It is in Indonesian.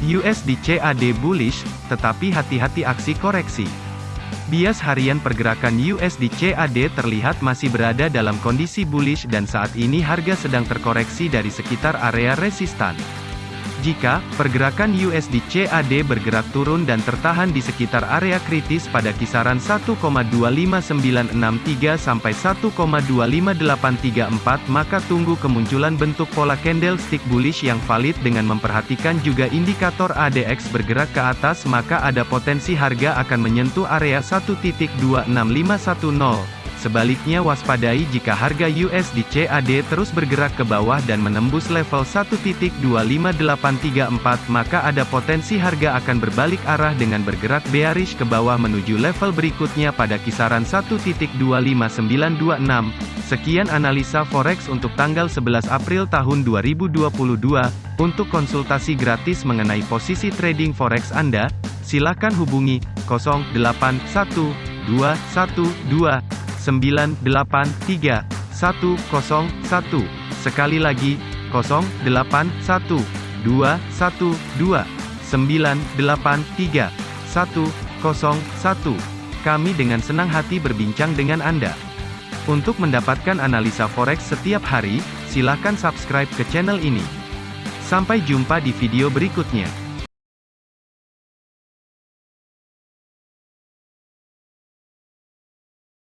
USD CAD bullish, tetapi hati-hati aksi koreksi. Bias harian pergerakan USD CAD terlihat masih berada dalam kondisi bullish dan saat ini harga sedang terkoreksi dari sekitar area resistan. Jika pergerakan USD CAD bergerak turun dan tertahan di sekitar area kritis pada kisaran 1,25963 sampai 1,25834 maka tunggu kemunculan bentuk pola candlestick bullish yang valid dengan memperhatikan juga indikator ADX bergerak ke atas maka ada potensi harga akan menyentuh area 1.26510. Sebaliknya waspadai jika harga USD CAD terus bergerak ke bawah dan menembus level 1.25834 maka ada potensi harga akan berbalik arah dengan bergerak bearish ke bawah menuju level berikutnya pada kisaran 1.25926. Sekian analisa forex untuk tanggal 11 April tahun 2022. Untuk konsultasi gratis mengenai posisi trading forex Anda, silakan hubungi 081212 983 101. Sekali lagi, 081 212 983 101. Kami dengan senang hati berbincang dengan Anda. Untuk mendapatkan analisa forex setiap hari, silakan subscribe ke channel ini. Sampai jumpa di video berikutnya.